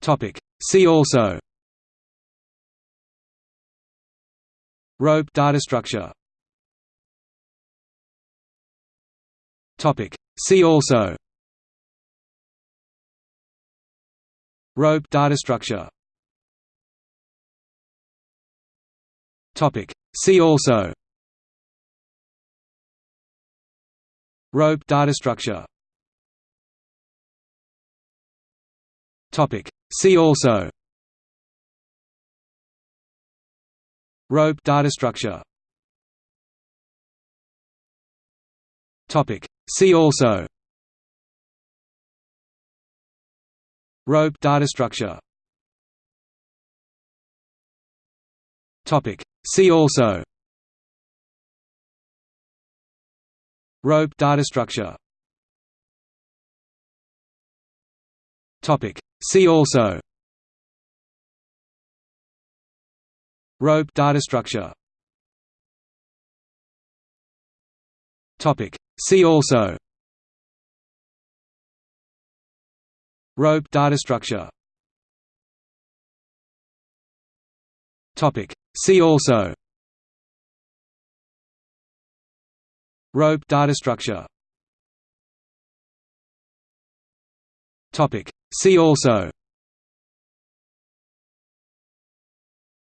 Topic. See also Rope data structure Topic. See also Rope data structure Topic. See also Rope data structure Topic. See also Rope data structure Topic. See also Rope data structure Topic. See also Rope data structure Topic. See also Rope data structure Topic. See also Rope data structure Topic. See also Rope data structure Topic. See also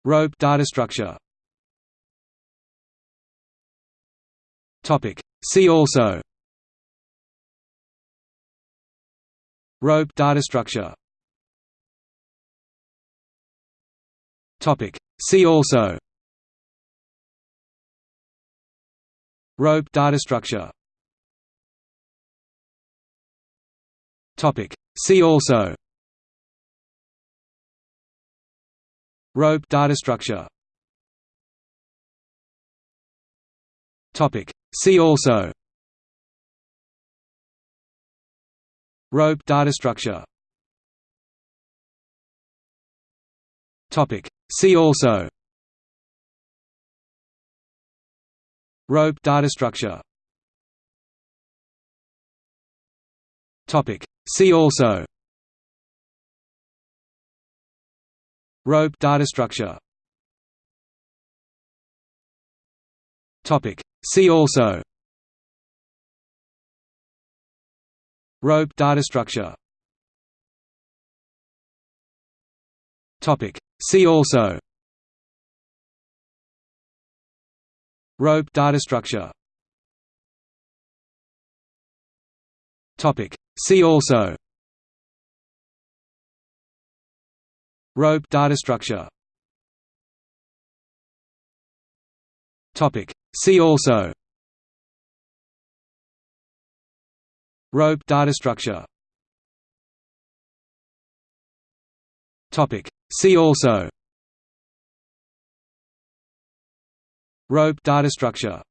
Rope data structure Topic. See also Rope data structure Topic. See also Rope data structure Topic. See also Rope data structure Topic. See also Rope data structure Topic. See also Rope data structure Topic. See also Rope data structure Topic. See also Rope data structure Topic. See also Rope data structure Topic. See also. Rope data structure. Topic. See also. Rope data structure. Topic. See also. Rope data structure